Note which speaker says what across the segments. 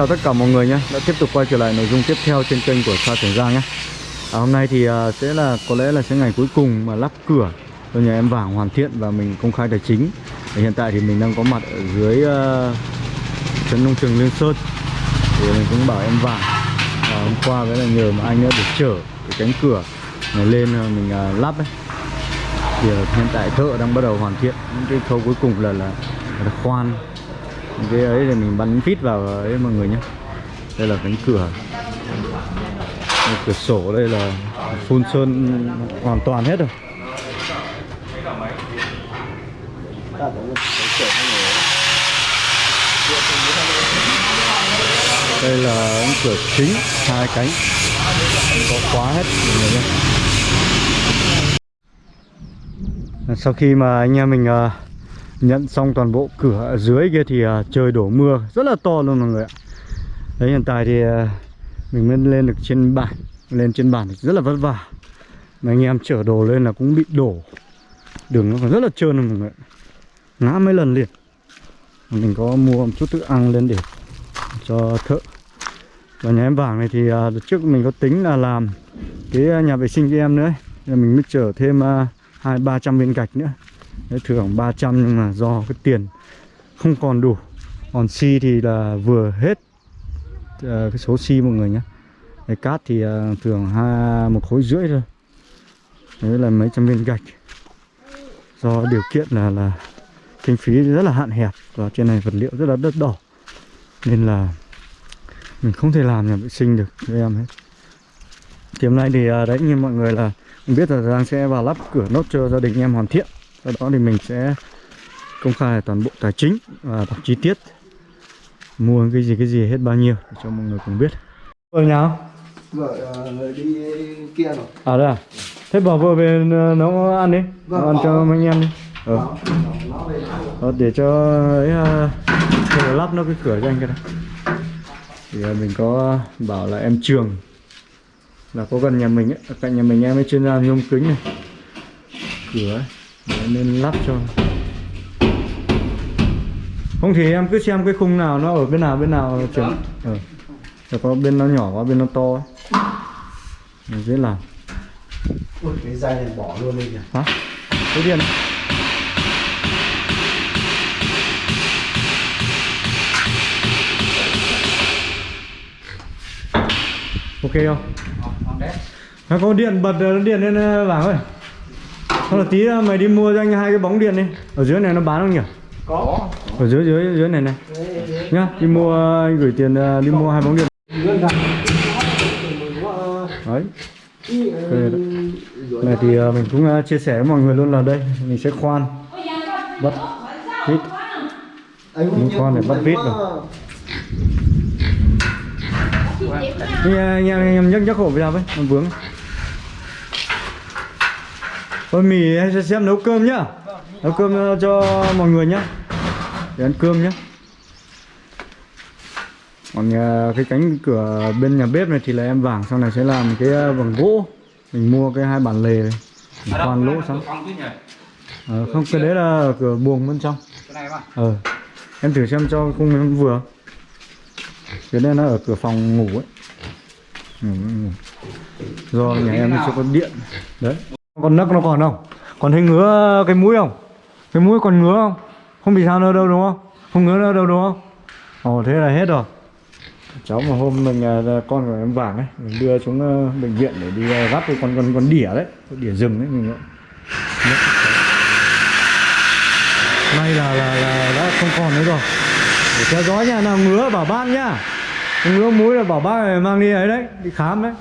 Speaker 1: Chào tất cả mọi người nhé. Đã tiếp tục quay trở lại nội dung tiếp theo trên kênh của Sa Trường Giang nhé. À, Hôm nay thì uh, sẽ là có lẽ là sẽ ngày cuối cùng mà lắp cửa cho nhà em Vàng hoàn thiện và mình công khai tài chính. Và Hiện tại thì mình đang có mặt ở dưới à, uh, trấn nông trường Liên Sơn. Thì mình cũng bảo em Vàng à, Hôm qua với là nhờ mà anh đã được chở cái cánh cửa này lên à, mình uh, lắp ấy. Thì uh, hiện tại thợ đang bắt đầu hoàn thiện. Những cái khâu cuối cùng là là, là khoan cái ấy thì mình bắn phít vào ấy mọi người nhé đây là cánh cửa. Cái cửa sổ đây là phun sơn hoàn toàn hết rồi. Đây là cánh cửa chính hai cánh. Có khóa hết mọi người nhé sau khi mà anh em mình uh, nhận xong toàn bộ cửa ở dưới kia thì uh, trời đổ mưa rất là to luôn mọi người ạ. Đấy hiện tại thì uh, mình mới lên được trên bản lên trên bản thì rất là vất vả. Mà anh em chở đồ lên là cũng bị đổ. Đường nó còn rất là trơn luôn mọi người ngã mấy lần liền. Mình có mua một chút thức ăn lên để cho thợ. Và nhà em vàng này thì uh, trước mình có tính là làm cái nhà vệ sinh cho em nữa ấy. Nên mình mới chở thêm hai ba trăm viên gạch nữa. Đấy, thưởng 300 nhưng mà do cái tiền không còn đủ. Còn xi thì là vừa hết uh, cái số xi mọi người nhé cái cát thì ờ, uh, thường hai một khối rưỡi thôi. Đấy là mấy trăm viên gạch. Do điều kiện là là kinh phí rất là hạn hẹp và trên này vật liệu rất là đất đỏ. Nên là mình không thể làm nhà vệ sinh được cho em hết. Thì hôm nay thì uh, đấy như mọi người là biết là Giang sẽ vào lắp cửa nốt cho gia đình em hoàn thiện sau đó thì mình sẽ công khai toàn bộ tài chính và đọc chi tiết mua cái gì cái gì hết bao nhiêu để cho mọi người cùng biết. Vợ nhau
Speaker 2: vợ uh, đi kia rồi.
Speaker 1: À đây à? Thế bảo vợ về ờ, nấu ăn đi.
Speaker 2: Vâng,
Speaker 1: nấu ăn cho mấy anh em đi. Ờ.
Speaker 2: Về
Speaker 1: Đó, để cho ấy uh, lắp nó cái cửa cho anh cái này thì uh, mình có bảo là em trường là có gần nhà mình ấy cạnh nhà mình em ấy chuyên gia nhôm kính này. Cửa ấy Đấy, nên lắp cho. Không thì em cứ xem cái khung nào nó ở bên nào bên nào trường ờ. Rồi có bên nó nhỏ có bên nó to ấy. Mình dễ làm.
Speaker 2: Ui, cái dây này bỏ luôn đi kìa.
Speaker 1: Hả? Cái điện. Ok không? Nó có điện bật ờ, điện lên ờ, vàng ơi Thôi là tí ờ, mày đi mua cho anh hai cái bóng điện đi. Ở dưới này nó bán không nhỉ?
Speaker 2: có.
Speaker 1: Ở dưới dưới dưới này này. Nhá, đi mua anh gửi tiền ờ, đi mua hai bóng điện. Đấy. Này thì ờ, mình cũng chia sẻ với mọi người luôn là đây Mình sẽ khoan. Bắt vít. Mình khoan để bắt vít rồi. Anh, em- anh em nhấc nhấc hộ ra với, nó vướng Thôi mì sẽ xem nấu cơm nhá. Nấu cơm ờ, cho mọi người nhá. Để ăn cơm nhá. Còn ờ, cái cánh cửa bên nhà bếp này thì là em vàng Sau này sẽ làm cái ờ, bằng gỗ. Mình mua cái hai bản lề này. Mình khoan lỗ xong. Ờ, Không cái đấy là cửa buồng bên trong. Ờ Em thử xem cho khung em vừa. Cái đây nó ở cửa phòng ngủ ấy. Ngủ, ngủ. Do nhà em chưa có điện. Đấy Con nấc nó còn không? Còn thấy ngứa cái mũi không? Cái mũi còn ngứa không? Không bị sao nữa đâu đúng không? Không ngứa nữa đâu đúng không? Ồ thế là hết rồi Cháu mà hôm mình à, con của em vàng ấy Mình đưa xuống ờ, bệnh viện để đi gắp cái con con con đỉa đấy Con đỉa rừng đấy mình ạ. May là, là, là đã không còn nữa rồi Để theo dõi nha, nào ngứa bảo bác nhá Ngứa mũi là bảo bác này mang đi ấy đấy Đi khám đấy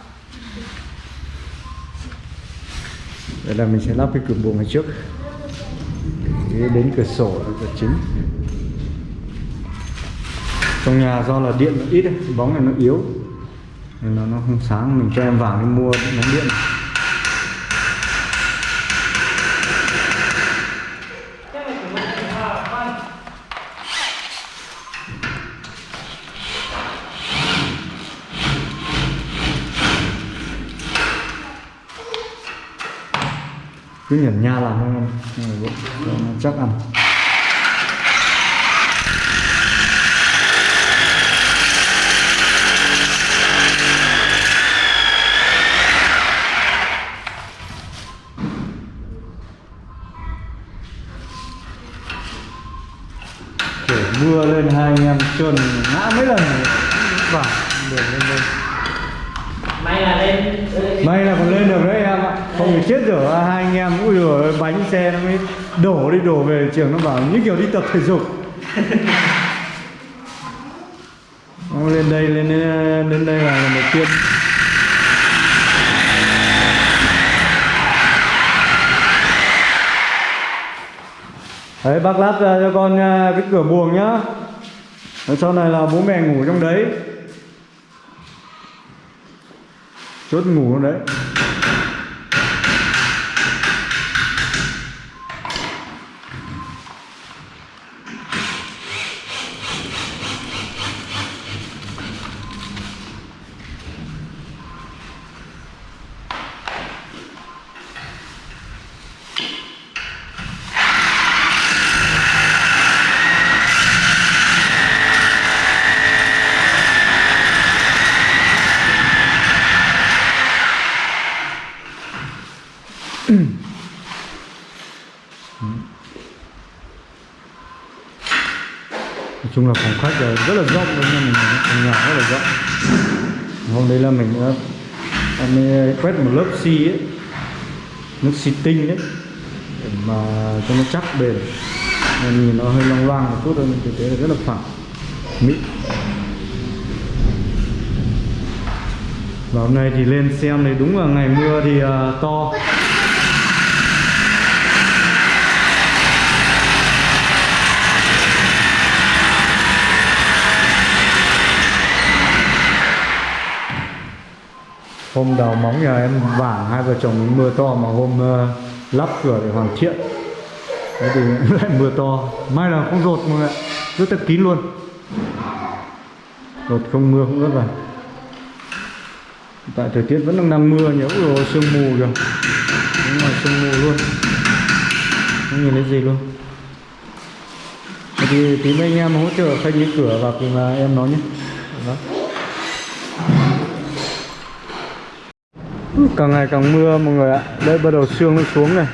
Speaker 1: Đây là mình sẽ lắp cái cửa buồng này trước. Cái đến cửa sổ là cửa chính. Trong nhà do là điện nó ít bóng này nó yếu. Nên nó, nó không sáng Mình cho em vàng đi mua nó điện. cứ nhẩn nha làm ăn dạ, chắc ăn. Mưa lên hai anh em trơn ngã mấy lần. Vâng, Vào đường lên lên
Speaker 3: may là lên.
Speaker 1: May là còn lên được đấy không thì chết rồi à, hai anh em ui rồi bánh xe nó mới đổ đi, đổ về trường nó bảo, như kiểu đi tập thể dục. Nó lên đây, lên đến đây là lần đầu tiên. Đấy, bác lắp ra à, cho con à, cái cửa buồng nhá. Rồi sau này là bố mẹ ngủ trong đấy. Chốt ngủ trong đấy. Là phòng khách là rất là rộng luôn nha mình phòng nhà rất là rộng. Hôm đấy là mình đã em mới quét một lớp xi ấy. Nước xi tinh đấy để mà cho nó chắc bền. Nên nhìn nó hơi loang loang một chút thôi nhưng thực tế là rất là phẳng mịn. Và hôm nay thì lên xem thì đúng là ngày mưa thì uh, to. Hôm đào móng nhà em vả hai vợ chồng mưa to mà hôm uh, lắp cửa để hoàn thiện. Thế thì lại mưa to. Mai là không rột mọi người ạ. Rất là kín luôn. Rột không mưa cũng rất là tại thời tiết vẫn đang đang mưa nhớ rồi sương mù kìa. Đúng là sương mù luôn. Không nhìn thấy gì luôn. Thì tí mấy anh em hỗ trợ khanh những cửa vào thì mà em nói nhé. Đó. Càng ngày càng mưa mọi người ạ. Đây bắt đầu sương nó xuống này.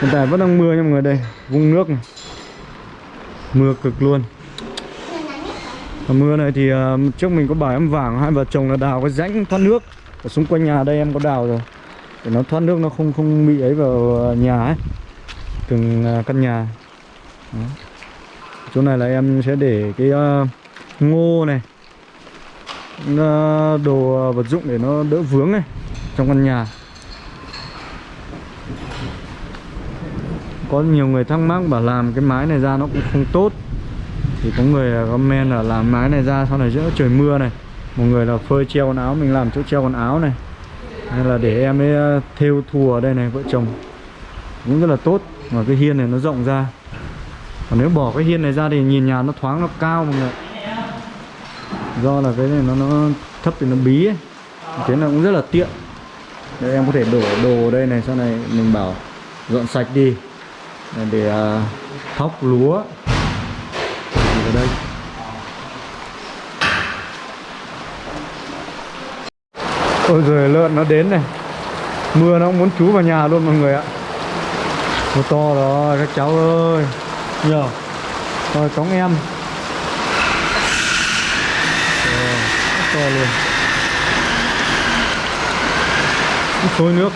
Speaker 1: Hiện tại vẫn đang mưa nha mọi người đây vung nước này. Mưa cực luôn. Và mưa này thì uh, trước mình có bảo em vàng hai vợ chồng là đào cái rãnh thoát nước. Ở xung quanh nhà đây em có đào rồi. Để nó thoát nước nó không không bị ấy vào à, nhà ấy. Từng uh, căn nhà. Đó. chỗ này là em sẽ để cái uh, ngô này. Đồ vật dụng để nó đỡ vướng này trong căn nhà. Có nhiều người thắc mắc bảo làm cái mái này ra nó cũng không tốt. Thì có người comment là làm mái này ra sau này giữa trời mưa này. Một người là phơi treo quần áo, mình làm chỗ treo quần áo này. Hay là để em ấy ờ, thêu thùa ở đây này, vợ chồng. Cũng rất là tốt, mà cái hiên này nó rộng ra. Còn nếu bỏ cái hiên này ra thì nhìn nhà nó thoáng, nó cao mọi người do là cái này nó nó thấp thì nó bí ấy. Thế là cũng rất là tiện đây em có thể đổ đồ đây này sau này mình bảo dọn sạch đi. Để uh, thóc lúa. Thì ở đây. Ôi rồi lợn nó đến này. Mưa nó cũng muốn trú vào nhà luôn mọi người ạ. Mưa to rồi các cháu ơi. Nhờ. Rồi cống em. Rồi, to luôn sôi nước.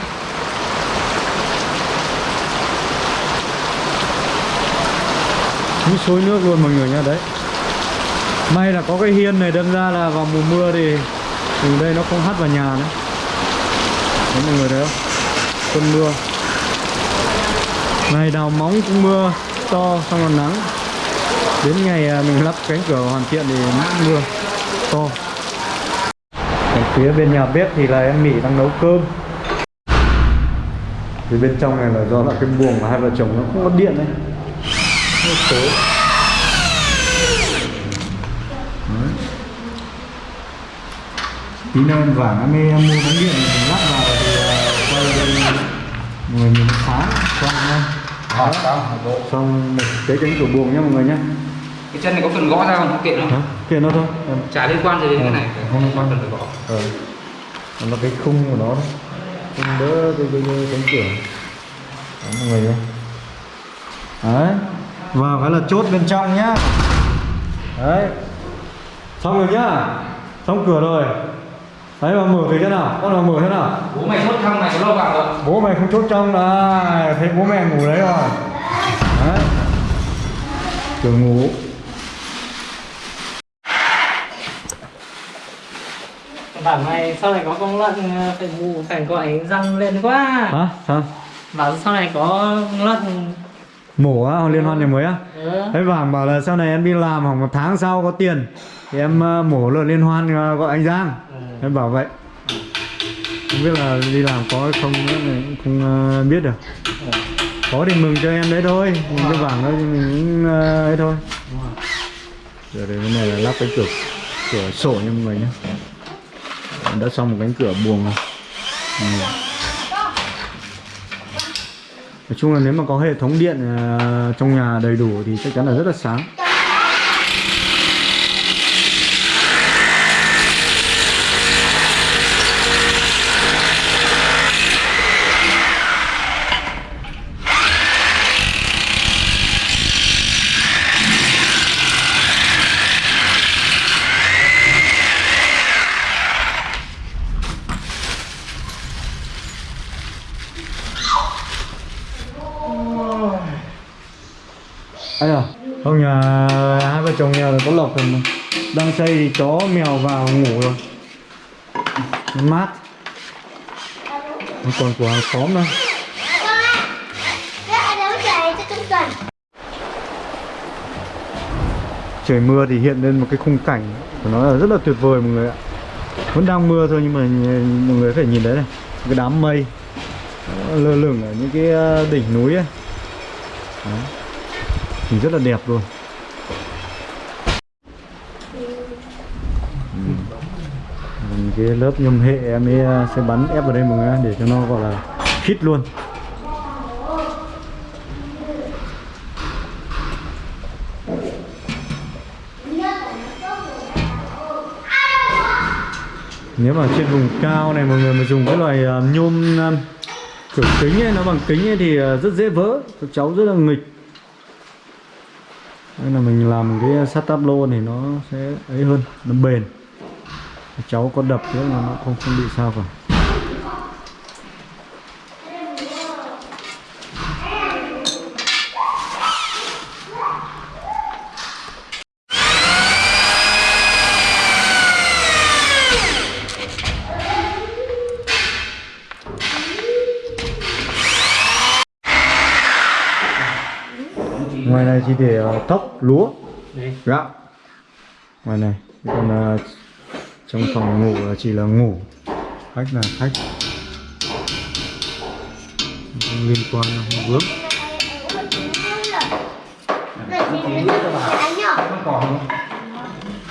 Speaker 1: Như sôi nước luôn mọi người nha đấy. May là có cái hiên này đâm ra là vào mùa mưa thì từ đây nó không hắt vào nhà nữa. Đấy, mọi người thấy không? Cơn mưa. Ngày đào móng cũng mưa, to, xong còn nắng. Đến ngày à, mình lắp cánh cửa hoàn thiện thì mưa to. Ở phía bên nhà bếp thì là em Mỹ đang nấu cơm thì bên trong này là do là cái buồng của hai vợ chồng nó không có điện nó Đấy. tí nữa em vàng em mua bóng điện mình lắp vào thì uh, quay người nhìn nó sáng xong
Speaker 3: đó, bộ.
Speaker 1: xong một cái cánh cửa buồng nhá mọi người nhá.
Speaker 3: Cái chân này có cần gõ ra không? Không kiện
Speaker 1: Hả?
Speaker 3: không
Speaker 1: kia nó thôi. Em
Speaker 3: chả liên quan gì đến cái này.
Speaker 1: không liên quan.
Speaker 3: cần phải gõ.
Speaker 1: Ờ. Nó là cái khung của nó thôi khung đỡ cái, cái, cái cánh cửa đó mọi người nhá đấy. Vào cái là chốt bên trong nhá. Đấy. Xong rồi nhá. Xong cửa rồi. Đấy mà mở cái thế nào? Con vào mở thế nào?
Speaker 3: Bố mày chốt thăm này có lâu vào rồi.
Speaker 1: Bố mày không chốt trong là thấy bố mẹ ngủ đấy rồi. Đấy. Cửa ngủ
Speaker 4: Bảo mày sau này có con lợn ờ, phải ngủ phải gọi răng lên quá.
Speaker 1: Hả? Sao?
Speaker 4: Bảo sau này có lợn
Speaker 1: mổ á liên hoan này mới á.
Speaker 4: Ừ.
Speaker 1: Đấy Vàng bảo là sau này em đi làm khoảng một tháng sau có tiền Thì em ờ, mổ lợn liên hoan ờ, gọi anh Giang. Em bảo vậy. Không biết là đi làm có không này không biết được. Có thì mừng cho em đấy thôi. Mừng cho Vàng thôi thì mình cũng ấy thôi. Giờ đây cái này là lắp cái cửa cửa sổ nha mọi người nhé đã xong một cánh cửa buồng rồi Ừ. Nói chung là nếu mà có hệ thống điện ờ, trong nhà đầy đủ thì chắc chắn là rất là sáng Ấy à, không nhà hai vợ chồng nhà là có lộc rồi mà. Đang xây thì chó mèo vào ngủ rồi. Mát. Nó còn của hàng xóm nữa Trời mưa thì hiện lên một cái khung cảnh của nó là rất là tuyệt vời mọi người ạ. Vẫn đang mưa thôi nhưng mà mọi người phải nhìn đấy này. Cái đám mây. Lơ lửng ở những cái ờ, đỉnh núi ấy. Đó thì rất là đẹp luôn. Ừ. cái lớp nhôm hệ em ấy à, sẽ bắn ép vào đây mọi người để cho nó gọi là khít luôn. Nếu mà trên vùng cao này mọi người mà dùng cái loại à, nhôm à, kiểu kính ấy, nó bằng kính ấy thì rất dễ vỡ. Các cháu rất là nghịch nên là mình làm cái sắt táp lô này nó sẽ ấy hơn, nó bền. Cháu có đập thế là nó không không bị sao cả. Ngoài này chỉ để ờ, thóc lúa. Gạo ngoài này còn ờ, trong phòng ngủ là chỉ là ngủ. Khách là khách. Không liên quan không vướng.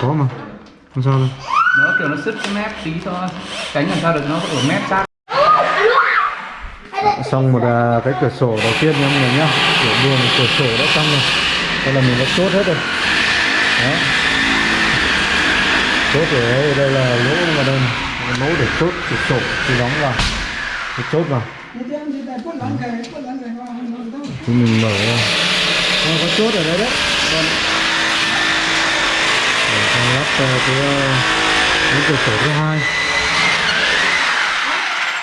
Speaker 1: Có mà. Không sao đâu.
Speaker 3: Nó kiểu nó sứt cái mép tí thôi. Cánh làm sao được nó ở mép sát
Speaker 1: xong một à, cái cửa sổ đầu tiên nha mọi người nhá. Cửa buồng cửa sổ đã xong rồi. Đây là mình đã chốt hết rồi. Đó. Chốt rồi đây, đây là lỗ vào đây này. Lỗ để chốt cửa sổ thì đóng vào. Thì chốt vào. Thì mình mở ra. Ờ, có chốt ở đây đấy. Còn để lắp cái à, cái cửa sổ thứ hai.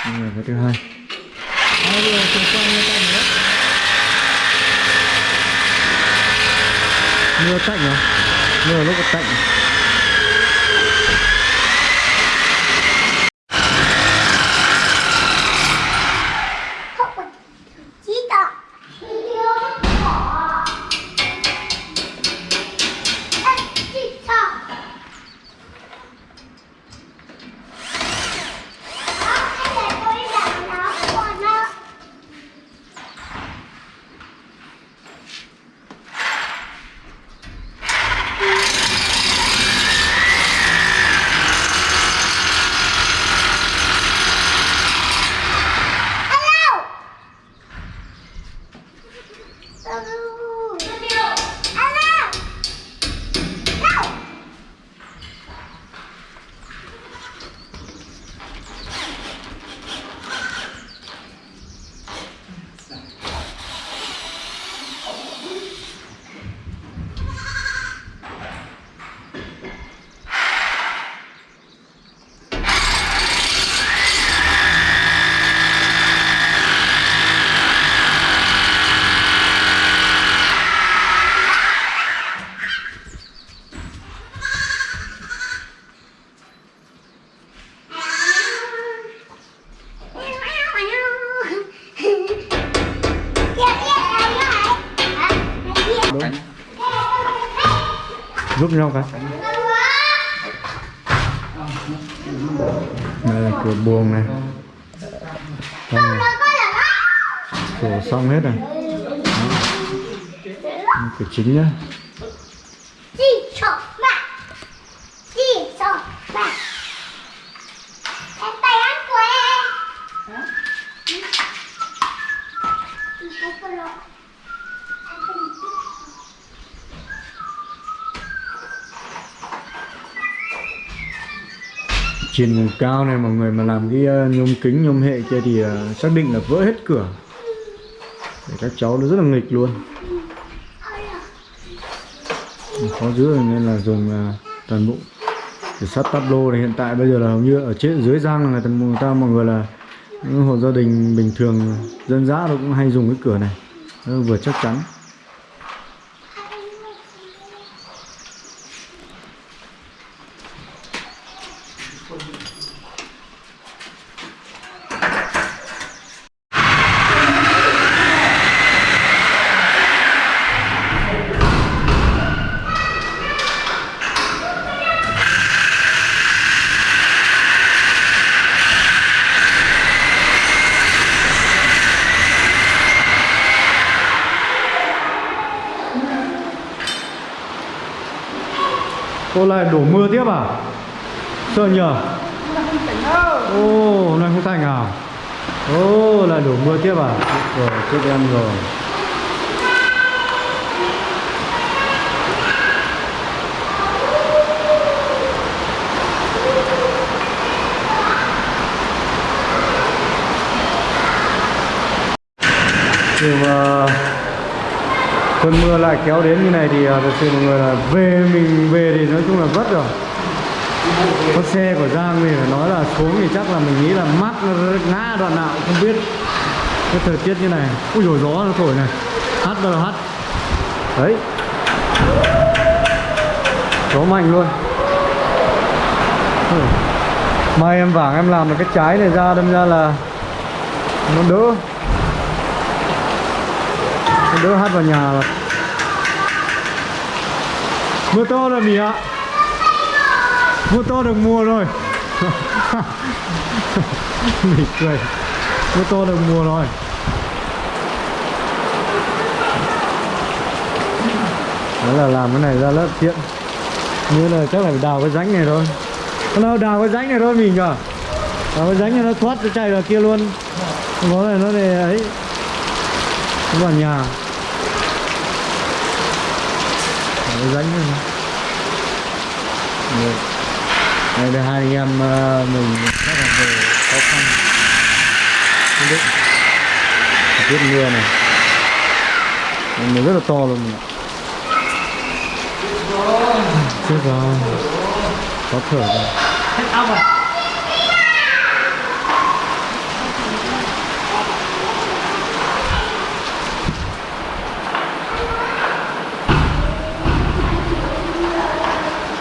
Speaker 1: Cửa cái thứ hai mưa tạnh à? Mưa lúc tạnh. Giúp nhau cái đây là cửa buồng này. Xong rồi. Cửa xong hết rồi. Cửa chính nhá
Speaker 5: Đi sổ mẹ Đi sổ mẹ Em tay ăn của em Đi cái cô lộ Em cần đi
Speaker 1: trên vùng cao này mọi người mà làm cái ờ, nhôm kính nhôm hệ kia thì ờ, xác định là vỡ hết cửa. Để các cháu nó rất là nghịch luôn. Khó giữ nên là dùng ờ, toàn bộ để sắt tắp lô này. Hiện tại bây giờ là hầu như ở trên dưới giang là người ta, người ta mọi người là những hộ gia đình bình thường dân dã nó cũng hay dùng cái cửa này. Nó vừa chắc chắn. Lại đổ mưa tiếp à? Sợ nhờ? Ô, oh, nay không thành à? Ô, lại đổ mưa tiếp à? Rồi, chết em rồi Nhưng mà cơn mưa lại kéo đến như này thì à, thật sự mọi người là về mình về thì nói chung là vất rồi. Có xe của Giang thì phải nói là xuống thì chắc là mình nghĩ là mắt nó ngã đoạn nào cũng không biết. Cái thời tiết như này, ui dồi, gió nó thổi này. Hát bao hát đấy. Gió mạnh luôn. Mai em vàng em làm được cái trái này ra đâm ra là nó đỡ đỡ hát vào nhà. Là mưa to rồi, mì ạ. Mưa to được mùa rồi. Mì cười. Mưa to được mùa rồi. Đó là làm cái này ra lớp tiện như là chắc là đào cái rãnh này thôi. Nó đào cái rãnh này thôi mình nhở đào cái rãnh này nó thoát nó chạy vào kia luôn. Có này nó để ấy. Nó vào nhà Đào cái rãnh này. Đây là hai anh em ờ, mình rất là về khó khăn. Không biết. Tiết mưa này. Mình rất là to luôn mình ạ. Chết rồi. Khó thở rồi.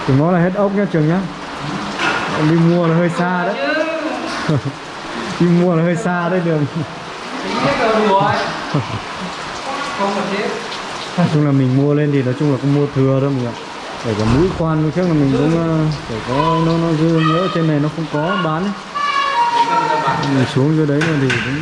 Speaker 1: Chúng nó là hết ốc nhá, trường nhá. Đi mua là hơi xa đấy. Đi mua là hơi xa đấy, đường. Nói chung là mình mua lên thì nói chung là cũng mua thừa đó mình ạ. Để cả mũi khoan trước là mình cũng ờ, để có nó nó dư nhớ trên này nó không có bán ấy. Mình xuống dưới đấy là thì cũng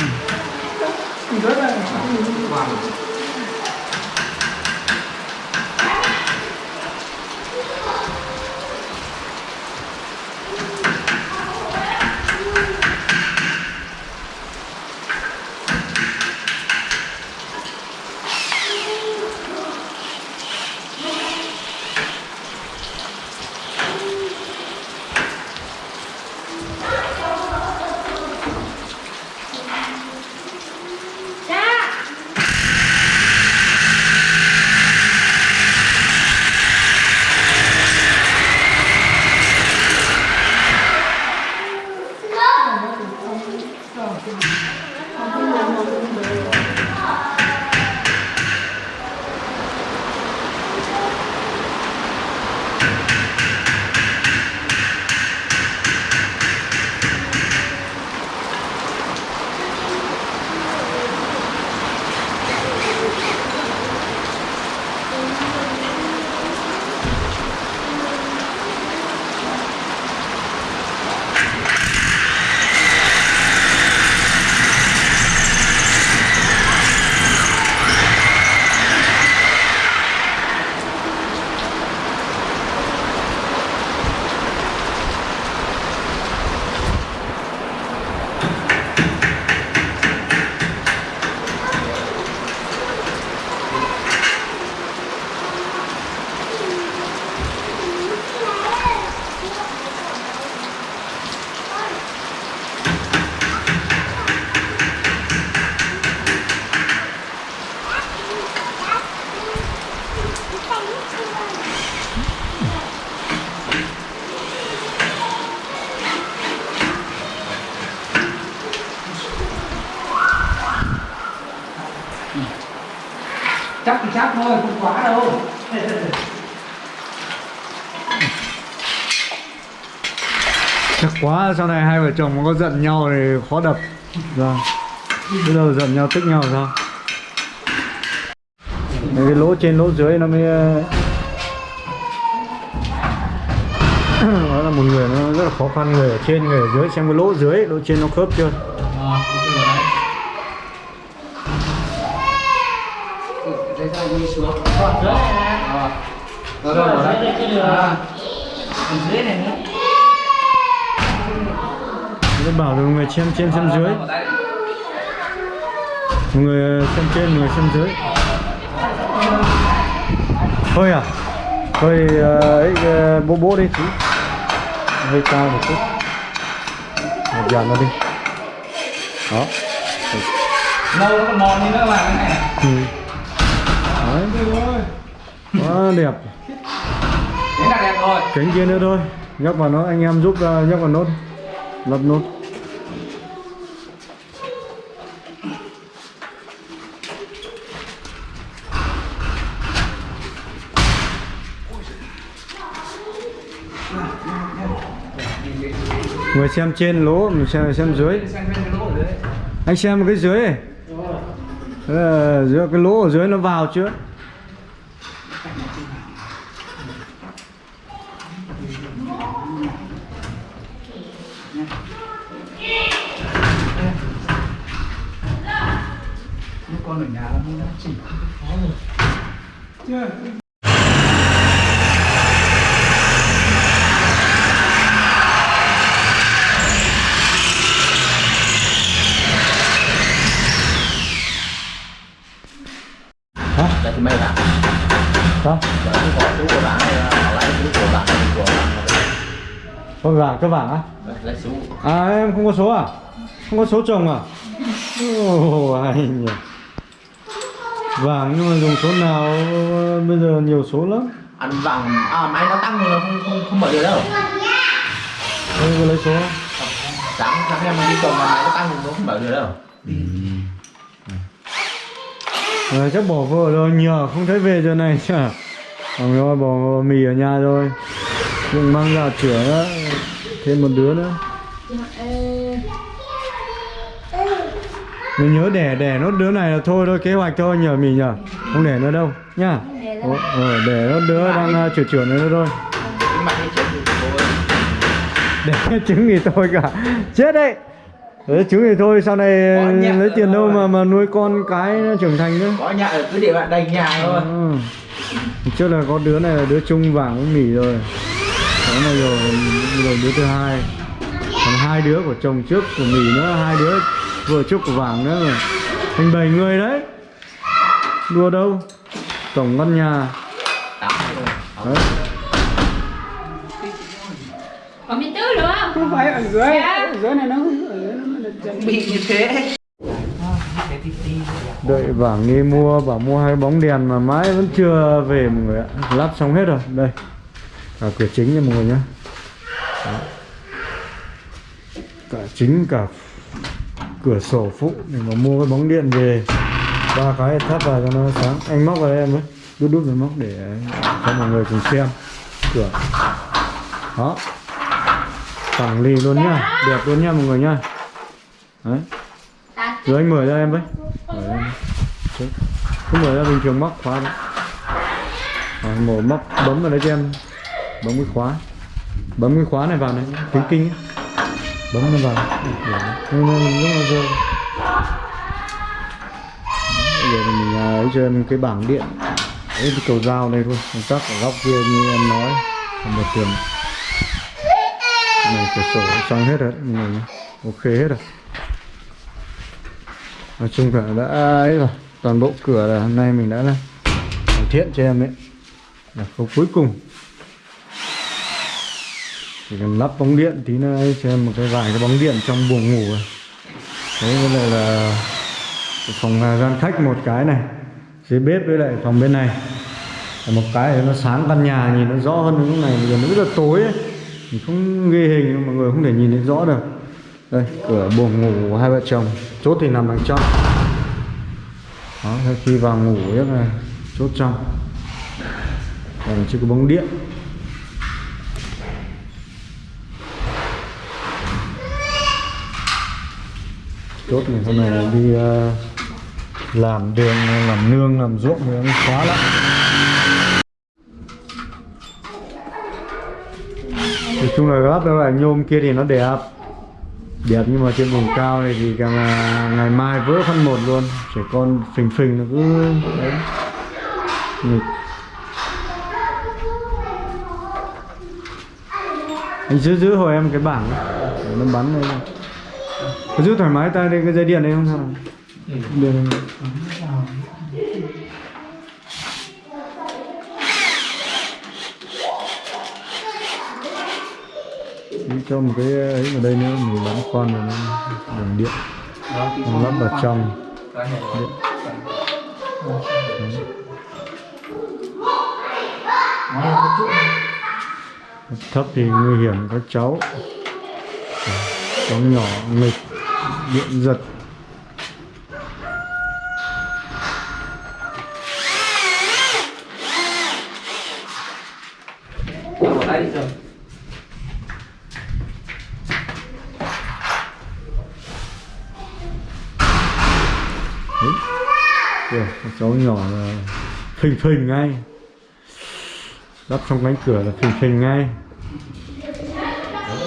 Speaker 3: quá
Speaker 1: sau này hai vợ chồng mà có giận nhau thì khó đập vâng bây giờ giận nhau tức nhau sao Mấy cái lỗ trên lỗ dưới nó mới ờ, đó là một người nó rất là khó khăn người ở trên người ở dưới xem cái lỗ dưới lỗ trên nó khớp chưa
Speaker 3: Ờ, ok rồi đấy. Ừ, Đây ra đi xuống.
Speaker 4: Còn dưới này nè.
Speaker 3: Ờ.
Speaker 4: Rồi,
Speaker 3: Rồi,
Speaker 4: dưới
Speaker 3: rồi
Speaker 1: Tôi bảo mọi người xem trên xem dưới. Người xem trên người xem dưới. Thôi à? Thôi ờ, ấy ờ, bố bố đi tí hơi cao một chút. Một dàn nó đi. Đó.
Speaker 3: Nâu nó còn mòn đi nữa cái này.
Speaker 1: ừ. đấy. Quá đẹp.
Speaker 3: Rồi.
Speaker 1: cánh kia nữa thôi. Nhóc vào nó anh em giúp ờ, nhóc vào nốt. Lắp nốt người xem trên lỗ mình xem xem dưới. Anh xem cái dưới. Này ờ, cái lỗ ở dưới nó vào chưa?
Speaker 3: Con ở nhà nó chỉ
Speaker 1: hả
Speaker 6: Đây thì mấy bạn,
Speaker 1: sao
Speaker 6: và cái có chú của bạn này là lấy chú của bạn của bạn
Speaker 1: con vàng cái vàng á?
Speaker 6: Lấy chú
Speaker 1: À em không có số à? Không có số chồng à? Ồ anh nhỉ? Vàng nhưng mà dùng số nào? Bây giờ nhiều số lắm.
Speaker 6: Ăn vàng à máy nó tăng mà không không không mở được đâu.
Speaker 1: Có lấy số
Speaker 6: sáng sáng em đi trồng mà máy nó tăng nó không mở được đâu
Speaker 1: à, Chắc bỏ vợ rồi nhờ không thấy về giờ này chả. Còn rồi bỏ mì ở nhà rồi. Đừng mang ra chữa đó. Thêm một đứa nữa. Mình nhớ đẻ đẻ nốt đứa này là thôi thôi kế hoạch thôi nhờ mì nhờ. Không để nữa đâu nhá. Ồ, ờ, để nốt đứa đang à, chữa chữa nữa thôi.
Speaker 6: Thôi
Speaker 1: để trứng thì thôi cả. Chết đấy đấy trứng thì thôi sau này lấy tiền đâu mà mà nuôi con cái nó trưởng thành nữa
Speaker 6: có nhà ở cứ để bạn đầy nhà thôi
Speaker 1: ừ. trước là có đứa này là đứa chung vàng với mì rồi đó này rồi rồi đứa thứ hai còn hai đứa của chồng trước của mì nữa hai đứa vừa trước của vàng nữa rồi thành bảy người đấy đùa đâu tổng căn nhà đấy.
Speaker 5: Còn miếng tứ nữa không?
Speaker 4: Không phải ở dưới.
Speaker 5: Dạ.
Speaker 4: Ở dưới này nó ở dưới nó
Speaker 3: bị như thế.
Speaker 1: đợi bảo đi mua bảo mua hai bóng đèn mà mãi vẫn chưa về, mọi người ạ. Lắp xong hết rồi. Đây. Cả cửa chính nha, mọi người nhé Đó. cả chính cả cửa sổ phụ để mà mua cái bóng điện về. Ba cái thắp vào cho nó sáng. Anh móc vào đây em ấy đút đút rồi móc để cho mọi người cùng xem. Cửa. Đó. Phẳng lì luôn nhá. Đẹp luôn nha mọi người nhá đấy. Rồi anh mở ra em với. Mở ra. Chứ. cứ mở ra bình thường móc khóa đấy rồi mở móc bấm vào đấy cho em. Bấm cái khóa. Bấm cái khóa này vào này kính kinh ấy. bấm nó vào. Lúc mà rơi bây giờ mình à, ấy cho em cái bảng điện. Ấy cái cầu dao đây thôi. Còn chắc ở góc kia như em nói. Còn một tường này cửa sổ xong hết rồi đấy, nhé. ok hết rồi nói chung là đã ấy rồi, toàn bộ cửa là hôm nay mình đã là hoàn thiện cho em ấy. Là khâu cuối cùng. Chỉ cần lắp bóng điện tí nữa cho em một cái vài cái bóng điện trong buồng ngủ rồi. Đấy với lại là phòng à, gian khách một cái này, dưới bếp với lại phòng bên này. Một cái thì nó sáng căn nhà, nhìn nó rõ hơn lúc này. Bây giờ nó rất là tối ấy. mình không ghi hình, mọi người không thể nhìn thấy rõ được đây cửa buồng ngủ của hai vợ chồng. Chốt thì nằm đằng trong. Đó sau khi vào ngủ rất là chốt trong. Còn chưa có bóng điện. Chốt này hôm nay đi uh, làm đường làm nương làm ruộng thì nó khóa lắm. Nói chung là gấp đâu là nhôm kia thì nó đẹp đẹp nhưng mà trên vùng cao này thì càng ngày mai vỡ phân một luôn. Trẻ con phình phình nó cứ đấy. Nghịch anh giữ giữ hồi em cái bảng để nó bắn đây Cứ giữ thoải mái tay đây cái dây điện này không? Sao? Nào điện. Này. Cho một cái ấy vào đây nữa, mình bán con rồi nó đường điện nó lắp vào trong điện. thấp thì nguy hiểm các cháu cháu nhỏ, nghịch, điện giật Thank you. Cháu nhỏ là phình phình ngay. Lắp trong cánh cửa là phình phình ngay.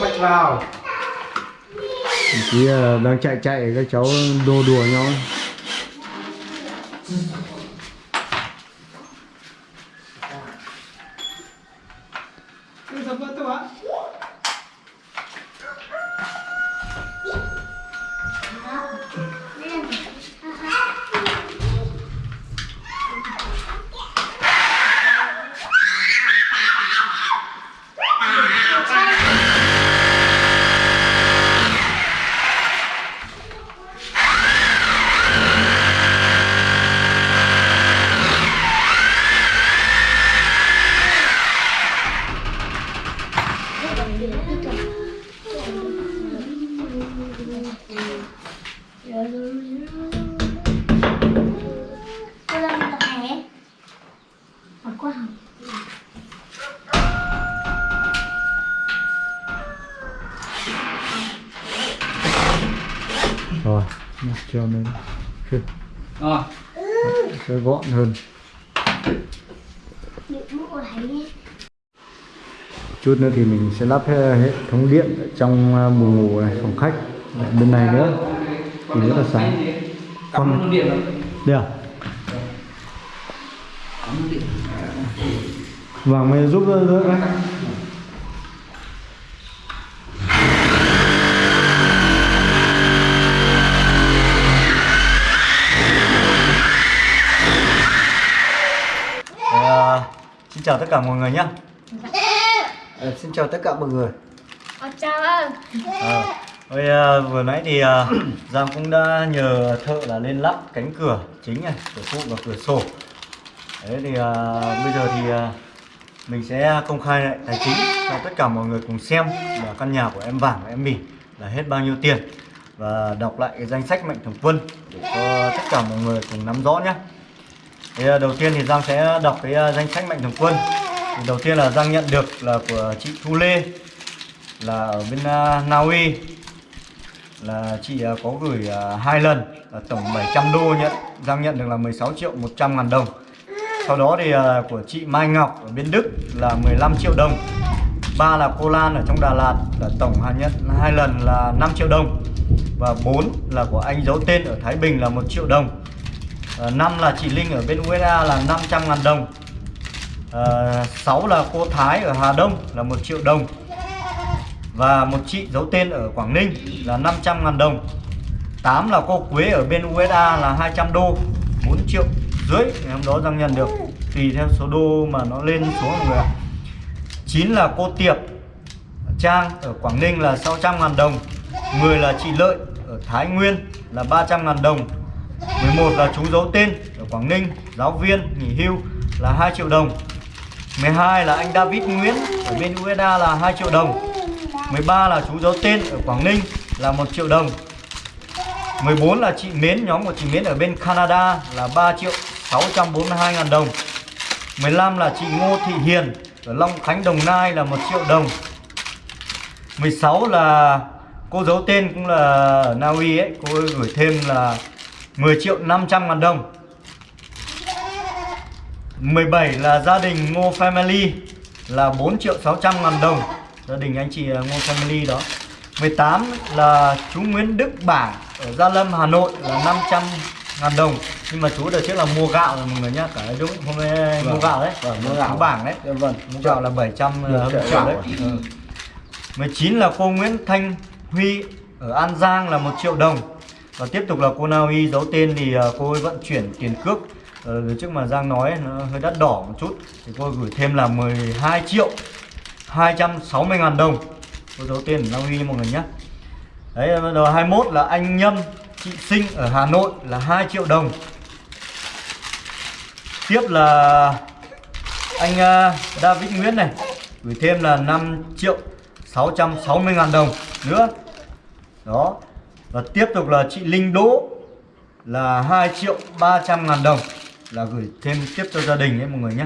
Speaker 2: Mạch vào.
Speaker 1: Chỉ là đang chạy chạy các cháu đô đùa nhau gọn hơn. Chút nữa thì mình sẽ lắp hệ hệ thống điện trong à, buồng ngủ này phòng khách. Lại bên này nữa. Thì rất là sáng. Con- đây à? Vàng mày giúp đỡ đấy À, xin chào tất cả mọi người nhé. Xin chào tất cả mọi người.
Speaker 5: Ờ, chào
Speaker 1: À, ôi, à, vừa nãy thì à, Giang cũng đã nhờ thợ là lên lắp cánh cửa chính này, cửa phụ và cửa sổ. Đấy thì à, bây giờ thì à, mình sẽ công khai lại tài chính cho tất cả mọi người cùng xem là căn nhà của em Vàng và em Mì là hết bao nhiêu tiền. Và đọc lại cái danh sách mạnh thường quân để cho tất cả mọi người cùng nắm rõ nhé. Thì à, đầu tiên thì Giang sẽ đọc cái à, danh sách mạnh thường quân. Thì đầu tiên là Giang nhận được là của chị Thu Lê là ở bên uh, Na Uy là chị uh, có gửi uh, hai lần là tổng 700 đô nhận. Giang nhận được là 16 triệu 100 ngàn đồng. Sau đó thì uh, của chị Mai Ngọc ở bên Đức là 15 triệu đồng. Ba là cô Lan ở trong Đà Lạt là tổng hạn nhận hai lần là 5 triệu đồng. Và bốn là của anh giấu tên ở Thái Bình là 1 triệu đồng uh, năm là chị Linh ở bên USA là 500 ngàn đồng. Ờ, à, 6 là cô Thái ở Hà Đông là 1 triệu đồng. Và một chị giấu tên ở Quảng Ninh là 500 ngàn đồng. 8 là cô Quế ở bên USA là 200 đô 4 triệu rưỡi. Ngày hôm đó Giang nhận được. Tùy theo số đô mà nó lên xuống mọi người ạ. 9 là cô Tiệp Trang ở Quảng Ninh là 600 ngàn đồng. 10 là chị Lợi ở Thái Nguyên là 300 ngàn đồng. 11 là chú giấu tên ở Quảng Ninh giáo viên nghỉ hưu là 2 triệu đồng. 12 là anh David Nguyễn ở bên USA là 2 triệu đồng. 13 là chú giấu tên ở Quảng Ninh là 1 triệu đồng. 14 là chị Mến, nhóm của chị Mến ở bên Canada là 3 triệu 642 ngàn đồng. 15 là chị Ngô Thị Hiền ở Long Khánh Đồng Nai là 1 triệu đồng. 16 là cô giấu tên cũng là ở Na Uy ấy Cô ấy gửi thêm là 10 triệu 500 ngàn đồng. 17 là gia đình Ngô Family là 4 triệu 600 ngàn đồng. Gia đình anh chị Ngô Family đó. 18 là chú Nguyễn Đức Bảng ở Gia Lâm Hà Nội là 500 ngàn đồng. Nhưng mà chú đợt trước là mua gạo rồi mọi người nhá Cả đúng hôm nay mua gạo đấy.
Speaker 2: Vâng, mua gạo.
Speaker 1: Bảng đấy.
Speaker 2: Dạ vâng.
Speaker 1: Mua gạo là 700
Speaker 2: Được
Speaker 1: uh,
Speaker 2: gạo
Speaker 1: đấy. Ừ. 19 là cô Nguyễn Thanh Huy ở An Giang là 1 triệu đồng và tiếp tục là cô Na Uy giấu tên thì à, cô ấy vận chuyển tiền cước. Ờ, trước mà Giang nói nó hơi đắt đỏ một chút Thì cô gửi thêm là 12 triệu 260 ngàn đồng. Cô giấu tên Na Uy mọi người nhé. Đấy, bắt đầu 21 là anh Nhâm Chị Sinh ở Hà Nội là 2 triệu đồng. Tiếp là anh uh, David Nguyễn này Gửi thêm là 5 triệu 660 ngàn đồng nữa. Đó. Và tiếp tục là chị Linh Đỗ Là 2 triệu 300 ngàn đồng. Là gửi thêm tiếp cho gia đình ấy mọi người nhé.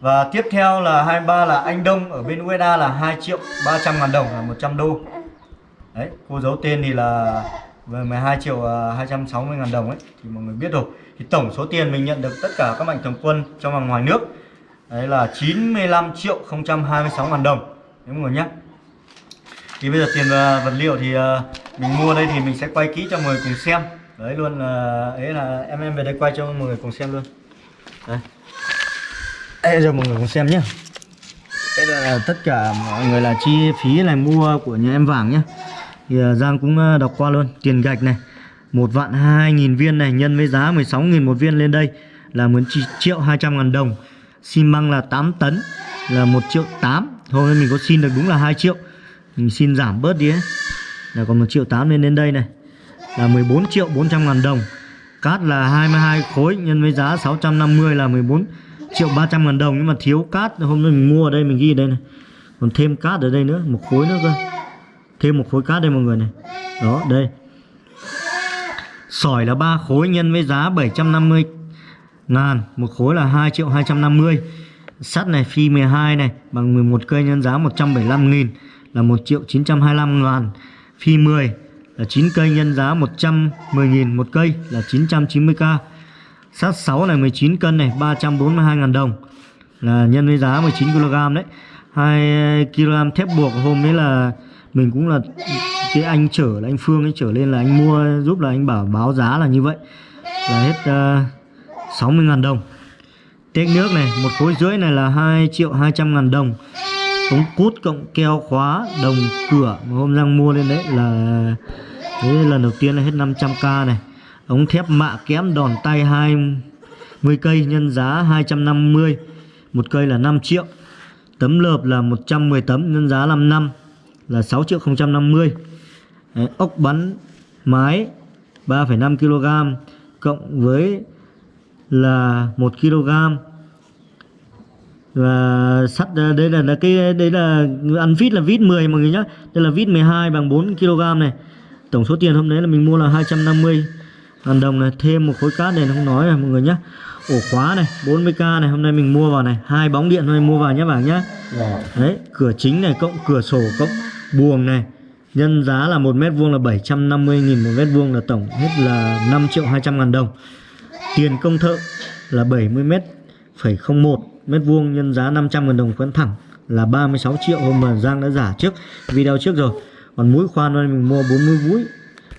Speaker 1: Và tiếp theo là 23 là anh Đông ở bên USA là 2 triệu 300 ngàn đồng là 100 đô. Đấy, cô giấu tên thì là về 12 triệu à, 260 ngàn đồng ấy Thì mọi người biết rồi. Thì tổng số tiền mình nhận được tất cả các mạnh thường quân trong và ngoài nước Đấy là 95 triệu 026 ngàn đồng. Đấy mọi người nhé. Thì bây giờ tiền à, vật liệu thì à, mình mua đây thì mình sẽ quay kỹ cho mọi người cùng xem. Đấy luôn là ấy là em em về đây quay cho mọi người cùng xem luôn. Đây. Đây giờ mọi người cùng xem nhé đây là tất cả mọi người là chi phí này mua của nhà em vàng nhé Thì à, Giang cũng à, đọc qua luôn. Tiền gạch này, một vạn hai nghìn viên này, nhân với giá 16 nghìn một viên lên đây Là 1 triệu 200 ngàn đồng. Xi măng là 8 tấn, Là 1 triệu 8 thôi, mình có xin được đúng là 2 triệu. Mình xin giảm bớt đi ấy. Là còn 1 triệu 8 lên đến đây này. Là 14 triệu 400 ngàn đồng. Cát là 22 khối, nhân với giá 650 là 14 triệu 300 ngàn đồng. Nhưng mà thiếu cát, hôm nay mình mua ở đây, mình ghi ở đây này. Còn thêm cát ở đây nữa, Một khối nữa cơ. Thêm một khối cát đây mọi người này. Đó, đây. Sỏi là 3 khối, nhân với giá 750 ngàn. Một khối là 2 triệu 250 Sắt này, phi 12 này, Bằng 11 cây nhân giá 175 nghìn. Là 1 triệu 925 ngàn. Phi 10 là 9 cây nhân giá 110.000 một cây là 990k Sát 6 này 19 cân này 342.000 đồng Là nhân với giá 19 kg đấy. 2 kg thép buộc hôm đấy là Mình cũng là Cái anh chở là anh Phương ấy trở lên là anh mua giúp là anh bảo báo giá là như vậy. Là hết ờ, uh, 60.000 đồng. Tét nước này Một khối rưỡi này là 2 triệu 200 ngàn đồng ống cút cộng keo khóa đồng cửa mà hôm Giang mua lên đấy là đấy lần đầu tiên là hết 500k này. Ống thép mạ kẽm đòn tay 20 cây nhân giá 250 một cây là 5 triệu. Tấm lợp là 110 tấm nhân giá 5 năm là 6 triệu 050 đấy, ốc bắn mái 3,5 kg cộng với là 1 kg và sắt ờ, đây là, là cái đây là ăn vít là vít 10 mọi người nhá. Đây là vít 12 bằng 4 kg này. Tổng số tiền hôm đấy là mình mua là 250 ngàn đồng này. Thêm một khối cát này không nói này mọi người nhá. Ổ khóa này 40k này. Hôm nay mình mua vào này. Hai bóng điện hôm nay mua vào nhé bảng nhá. Đấy cửa chính này cộng cửa sổ cộng buồng này. Nhân giá là một mét vuông là 750 nghìn một mét vuông là tổng hết là 5 triệu 200 ngàn đồng. Tiền công thợ là 70 mét phẩy 01 mét vuông nhân giá 500 ngàn đồng khoán thẳng là 36 triệu hôm mà Giang đã giả trước video trước rồi. Còn mũi khoan đây, mình mua 40 mũi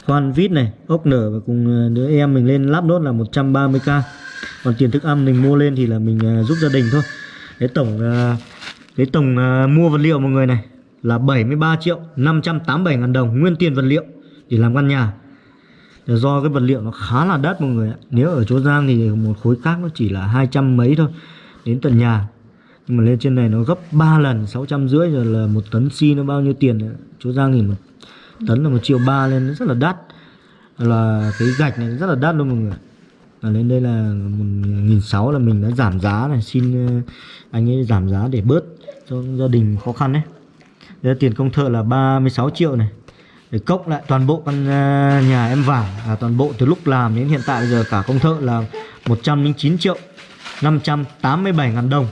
Speaker 1: khoan vít này, ốc nở và cùng ờ, đứa em mình lên lắp nốt là 130k còn tiền thức ăn mình mua lên thì là mình ờ, giúp gia đình thôi. Cái tổng ờ, cái tổng mua vật liệu mọi người này là 73 triệu 587 ngàn đồng, nguyên tiền vật liệu để làm căn nhà. Do cái vật liệu nó khá là đắt mọi người ạ. Nếu ở chỗ Giang thì một khối cát nó chỉ là 200 mấy thôi đến tận nhà. Nhưng mà lên trên này nó gấp 3 lần 650 rồi là một tấn xi nó bao nhiêu tiền chỗ Giang nhìn một tấn là một triệu ba lên nó rất là đắt. Là cái gạch này rất là đắt luôn mọi người là lên đây là một nghìn sáu là mình đã giảm giá này xin ờ, anh ấy giảm giá để bớt cho gia đình khó khăn đấy. Đây là tiền công thợ là 36 triệu này. Để cộng lại toàn bộ căn ờ, nhà em vải à, toàn bộ từ lúc làm đến hiện tại bây giờ cả công thợ là 109 triệu. 587.000 đồng.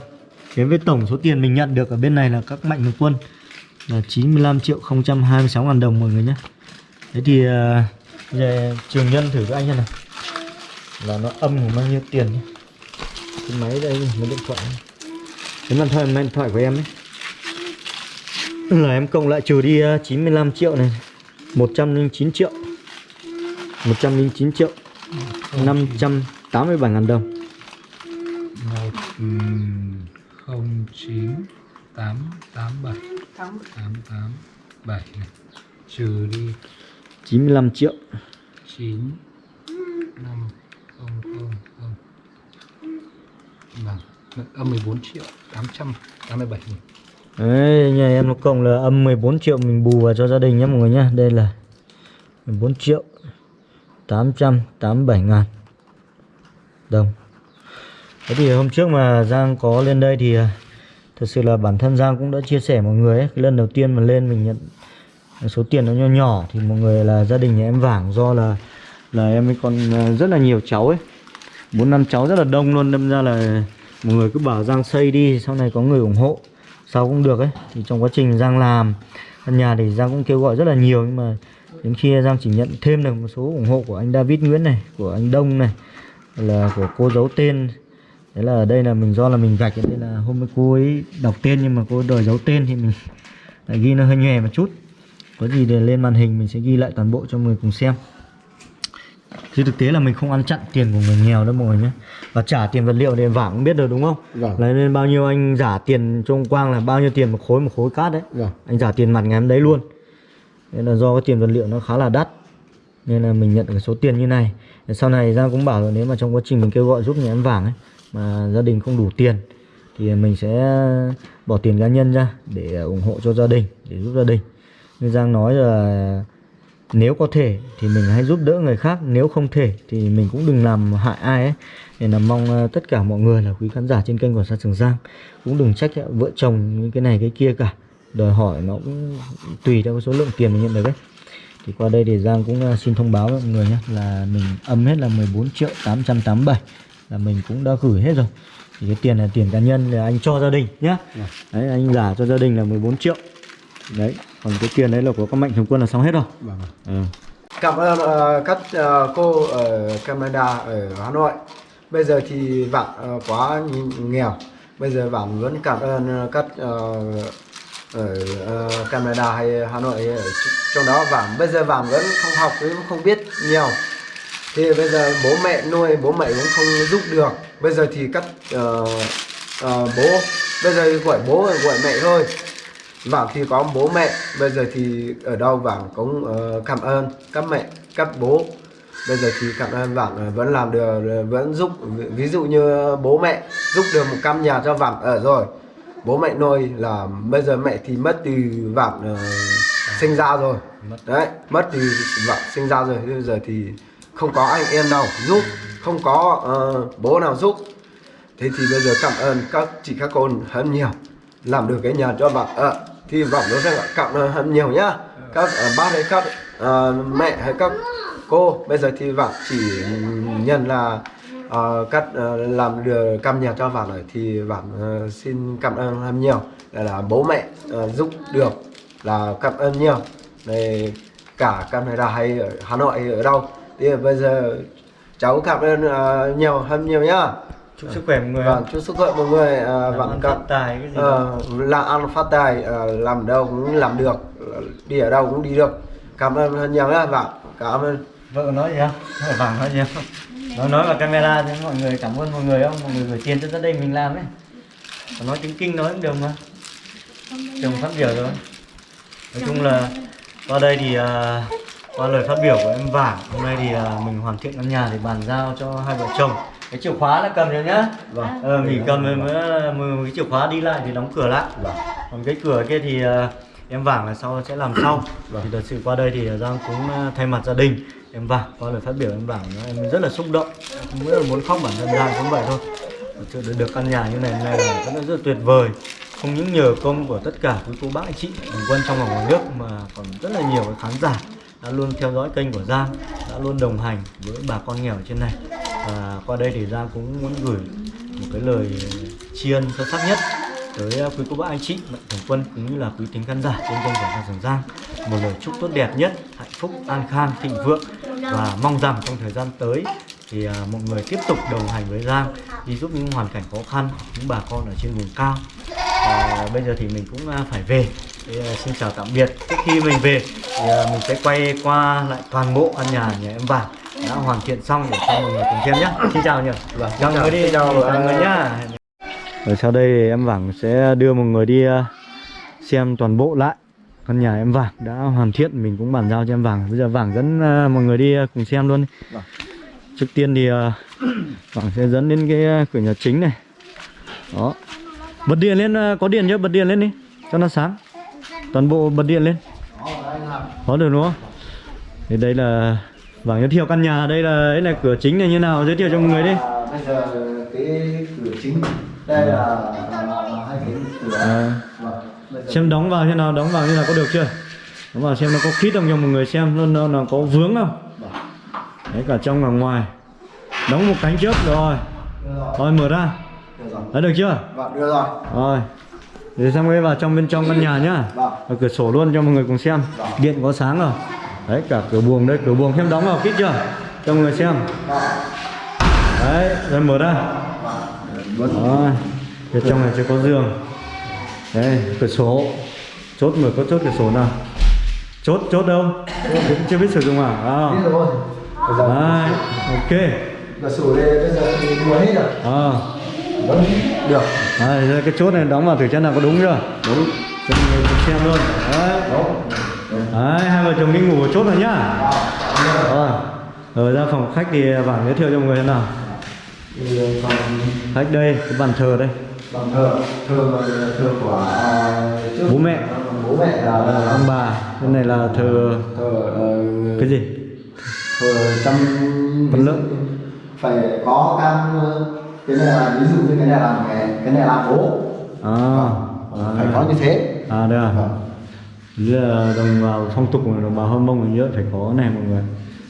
Speaker 1: Đến với tổng số tiền mình nhận được ở bên này là các mạnh thường quân là 95 triệu 026 ngàn đồng mọi người nhé. Thế thì ờ, giờ trường nhân thử với anh này là nó âm của bao nhiêu tiền nhé. cái máy đây cái điện thoại. Cái điện thoại máy điện thoại của em ấy. Là em cộng lại trừ đi à, 95 triệu này. 109 triệu. 109 triệu 587 ngàn đồng
Speaker 3: không chín tám tám bảy. Tám. Tám bảy này. Trừ đi.
Speaker 1: 95 triệu.
Speaker 3: Chín năm không không không. Bằng âm 14 triệu 887 nghìn.
Speaker 1: Đấy, nhà em nó cộng là âm 14 triệu mình bù vào cho gia đình nhé mọi người nhé. Đây là 14 triệu 887 ngàn. Đồng Thế thì hôm trước mà Giang có lên đây thì à, Thật sự là bản thân Giang cũng đã chia sẻ mọi người ấy. Cái lần đầu tiên mà lên mình nhận số tiền nó nhỏ nhỏ Thì mọi người là gia đình nhà em vảng do là Là em ấy còn à, rất là nhiều cháu ấy. Bốn năm cháu rất là đông luôn, đâm ra là mọi người cứ bảo Giang xây đi, sau này có người ủng hộ sau cũng được ấy. Thì trong quá trình Giang làm, căn nhà thì Giang cũng kêu gọi rất là nhiều, nhưng mà đến khi Giang chỉ nhận thêm được một số ủng hộ của anh David Nguyễn này, của anh Đông này, là của cô giấu tên đấy là ở đây là mình do là mình gạch ở đây là hôm nay cô ấy đọc tên nhưng mà cô đòi giấu tên thì mình lại ghi nó hơi nhòe một chút. Có gì để lên màn hình mình sẽ ghi lại toàn bộ cho mọi người cùng xem. Chứ thực tế là mình không ăn chặn tiền của người nghèo đâu mọi người nhé. Và trả tiền vật liệu thì vàng cũng biết được đúng không?
Speaker 2: Vâng.
Speaker 1: Lấy nên bao nhiêu anh giả tiền cho ông Quang là bao nhiêu tiền một khối một khối cát đấy.
Speaker 2: Vâng.
Speaker 1: Anh giả tiền mặt ngày hôm đấy luôn. Nên là do cái tiền vật liệu nó khá là đắt. Nên là mình nhận được cái số tiền như này. Sau này Giang cũng bảo là nếu mà trong quá trình mình kêu gọi giúp nhà em vàng ấy mà gia đình không đủ tiền Thì mình sẽ bỏ tiền cá nhân ra Để ủng hộ cho gia đình, Để giúp gia đình. Như Giang nói là nếu có thể thì mình hãy giúp đỡ người khác, nếu không thể thì mình cũng đừng làm hại ai ấy. Nên là mong ờ, tất cả mọi người là quý khán giả trên kênh của Sa Trường Giang cũng đừng trách vợ chồng những cái này cái kia cả. Đòi hỏi nó cũng tùy theo cái số lượng tiền mình nhận được ấy. Thì qua đây thì Giang cũng ờ, xin thông báo với mọi người nhé, là mình âm hết là 14 triệu 887 là mình cũng đã gửi hết rồi thì cái tiền là tiền cá nhân là anh cho gia đình nhá đấy anh giả cho gia đình là 14 triệu đấy còn cái tiền đấy là của các mạnh thường quân là xong hết rồi
Speaker 2: Vâng.
Speaker 1: ừ.
Speaker 2: Cảm ơn ờ, các ờ, cô ở Canada ở Hà Nội. Bây giờ thì bạn ờ, quá nghèo. Bây giờ bạn vẫn cảm ơn các ờ, ở ờ, Canada hay Hà Nội ở tr- trong đó bạn bây giờ bạn vẫn không học cũng không biết nhiều. Thì bây giờ bố mẹ nuôi bố mẹ cũng không giúp được. Bây giờ thì các ờ, ờ, bố. Bây giờ gọi bố gọi mẹ thôi. Vàng thì có bố mẹ. Bây giờ thì ở đâu Vàng cũng ờ, cảm ơn các mẹ, các bố. Bây giờ thì cảm ơn Vàng vẫn làm được, vẫn giúp Ví, dụ như bố mẹ giúp được một căn nhà cho Vàng ở rồi. Bố mẹ nuôi là bây giờ mẹ thì mất từ Vàng ờ, sinh ra rồi. Đấy, mất từ Vàng sinh ra rồi. Bây giờ thì không có anh em nào giúp Không có uh, bố nào giúp. Thế thì bây giờ cảm ơn các chị các cô hơn nhiều. Làm được cái nhà cho bạn. Ở thì vọng nó sẽ cảm ơn hơn nhiều nhá. Các uh, bác hay các uh, mẹ hay các cô. Bây giờ thì bạn chỉ nhận là uh, các uh, làm được căn nhà cho bạn rồi. Thì bạn uh, xin cảm ơn hơn nhiều. Là, là bố mẹ uh, giúp được là cảm ơn nhiều. Này cả Canada hay ở Hà Nội hay ở đâu thì bây giờ cháu cảm ơn ờ, nhiều hơn nhiều nhá.
Speaker 1: Chúc sức khỏe mọi người.
Speaker 2: Vâng, chúc sức khỏe mọi người
Speaker 1: ăn
Speaker 2: các
Speaker 1: phát tài cái gì
Speaker 2: ờ, làm ăn phát tài ờ, làm đâu cũng làm được đi ở đâu cũng đi được. Cảm ơn hơn nhiều nhá bạn cảm ơn.
Speaker 1: Vợ nói gì không vàng nói gì không nó nói vào camera thì mọi người cảm ơn mọi người không mọi người gửi tiền cho gia đình mình làm ấy. Còn nói tiếng kinh nói cũng được mà. Chồng phát biểu rồi. Nói chung là qua đây thì à, qua lời phát biểu của em vàng hôm nay thì à, mình hoàn thiện căn nhà để bàn giao cho hai vợ chồng. Cái chìa khóa là cầm rồi nhá.
Speaker 2: Vâng.
Speaker 1: ờ, nghỉ cầm rồi mới, cái chìa khóa đi lại thì đóng cửa lại. Còn cái cửa kia thì à, em vàng là sau sẽ làm sau. Thì thật sự qua đây thì Giang cũng à, thay mặt gia đình. Em vàng qua lời phát biểu em vàng em rất là xúc động. Em rất là muốn khóc bản thân Giang cũng vậy thôi. Chưa được, được căn nhà như này này là rất là rất là tuyệt vời. Không những nhờ công của tất cả quý cô bác anh chị quân trong và ngoài nước mà còn rất là nhiều khán giả đã luôn theo dõi kênh của Giang, đã luôn đồng hành với bà con nghèo trên này. Và qua đây thì Giang cũng muốn gửi một cái lời tri ân sâu sắc nhất tới à, quý cô bác anh chị, mạnh thường quân cũng như là quý tính khán giả trên kênh của Giang Giang. Một lời chúc tốt đẹp nhất, hạnh phúc, an khang, thịnh vượng và mong rằng trong thời gian tới thì à, mọi người tiếp tục đồng hành với Giang đi giúp những hoàn cảnh khó khăn những bà con ở trên vùng cao. Và bây giờ thì mình cũng à, phải về. Thì, à, xin chào tạm biệt. Trước khi mình về thì à, mình sẽ quay qua lại toàn bộ căn nhà nhà em vàng đã hoàn thiện xong để cho mọi người cùng xem nhé xin chào nhỉ.
Speaker 2: Vâng,
Speaker 1: chào. người đi.
Speaker 2: Chào, à,
Speaker 1: người. nhá. Ở sau đây thì em vàng sẽ đưa mọi người đi xem toàn bộ lại căn nhà em vàng đã hoàn thiện mình cũng bàn giao cho em vàng. Bây giờ vàng dẫn à, mọi người đi à, cùng xem luôn.
Speaker 2: Vâng.
Speaker 1: trước tiên thì à, vàng sẽ dẫn đến cái cửa nhà chính này. Đó. Bật điện lên có điện chưa? Bật điện lên đi cho nó sáng. Toàn bộ bật điện lên. Có được đúng không? Thì đây là vàng giới thiệu căn nhà. Đây là đây là cửa chính này như nào? Giới thiệu cho mọi người đi.
Speaker 2: Bây giờ cái cửa chính. Đây là hai cái cửa
Speaker 1: à,
Speaker 2: Vâng, bây giờ-
Speaker 1: xem đóng vào thế nào đóng vào như nào có được chưa? Đóng vào xem nó có khít không cho mọi người xem nó, nó, nó có vướng không? Đấy cả trong và ngoài. Đóng một cánh trước rồi.
Speaker 2: Rồi,
Speaker 1: mở ra. Đã được chưa?
Speaker 2: Vâng, đưa rồi.
Speaker 1: rồi. Để xong cái vào trong bên trong căn nhà nhá.
Speaker 2: Vâng.
Speaker 1: và cửa sổ luôn cho mọi người cùng xem. Điện có sáng rồi đấy cả cửa buồng đây cửa buồng. Xem đóng vào kít chưa? Cho mọi người xem. Đấy rồi mở ra. Rồi. Phía trong này chưa có giường đây cửa sổ chốt mở có chốt cửa sổ nào? Chốt chốt đâu? Cũng chưa biết sử dụng à? À.
Speaker 2: Biết rồi.
Speaker 1: Đấy ok.
Speaker 2: Cửa sổ đây bây giờ đùa hết rồi.
Speaker 1: à.
Speaker 2: Vẫn được.
Speaker 1: Đây, cái chốt này đóng vào thử xem nào có đúng chưa? Đúng. Xem luôn. Đấy. Đấy hai vợ chồng đi ngủ ở chốt rồi nhá. Rồi. Rồi ra phòng khách thì vàng giới thiệu cho mọi người thế nào. Khách đây cái bàn thờ đây
Speaker 2: bằng thờ thờ thờ của à, trước-
Speaker 1: Bố mẹ.
Speaker 2: bố mẹ là
Speaker 1: ông bà bên này là thờ
Speaker 2: thờ ờ,
Speaker 1: cái gì?
Speaker 2: thờ trăm
Speaker 1: Phần lớn.
Speaker 2: phải có cam ờ, cái này là ví dụ như cái này là cái cái này là bố.
Speaker 1: À,
Speaker 2: Vâng, phải có như thế.
Speaker 1: À đây à.
Speaker 2: Vâng.
Speaker 1: Là đồng bào phong tục của đồng bào hâm mông mình nhớ phải có này mọi người.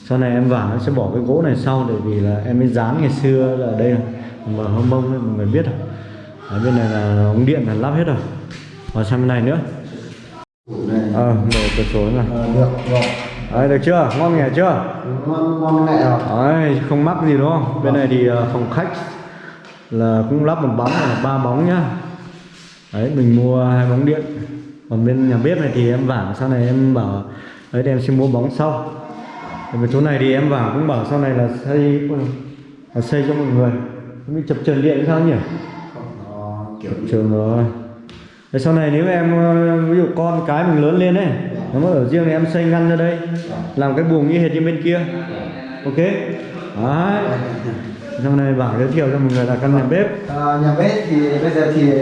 Speaker 1: Sau này em vả sẽ bỏ cái gỗ này sau để vì là em mới dán ngày xưa là đây. Đồng bào hâm mông mọi người biết rồi ở bên này là ống điện là lắp hết rồi. Và sang bên này nữa.
Speaker 2: Này
Speaker 1: ờ mở cửa sổ này
Speaker 2: Ờ, được rồi
Speaker 1: đấy được chưa? Ngon nghè chưa?
Speaker 2: Ngon ngon mẹ rồi
Speaker 1: đấy không mắc gì đúng không? Bên này thì ờ, phòng khách là cũng lắp một bóng này là ba bóng nhá. Đấy mình mua hai bóng điện. Còn bên nhà bếp này thì em vả sau này em bảo đấy thì em sẽ mua bóng sau. Bên chỗ này thì em vả cũng bảo sau này là xây là xây cho mọi người. Không biết chập trần điện sao nhỉ
Speaker 2: Kiểu
Speaker 1: trường rồi. Thế sau này nếu em ờ, ví dụ con cái mình lớn lên ấy Nó mà ở riêng thì em xây ngăn ra đây Làm cái buồng như hệt như bên kia. Ok? Đấy. Sau này bảo giới thiệu cho mọi người là căn nhà bếp.
Speaker 2: Ờ, nhà bếp thì bây giờ thì